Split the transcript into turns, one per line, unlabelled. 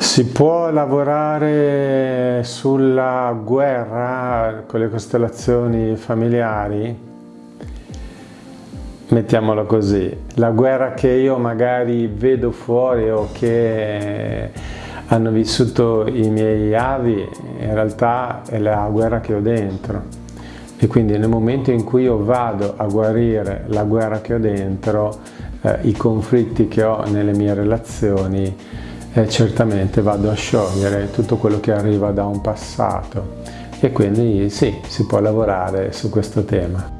Si può lavorare sulla guerra con le costellazioni familiari? Mettiamolo così, la guerra che io magari vedo fuori o che hanno vissuto i miei avi, in realtà è la guerra che ho dentro. E quindi nel momento in cui io vado a guarire la guerra che ho dentro, eh, i conflitti che ho nelle mie relazioni, eh, certamente vado a sciogliere tutto quello che arriva da un passato e quindi sì, si può lavorare su questo tema.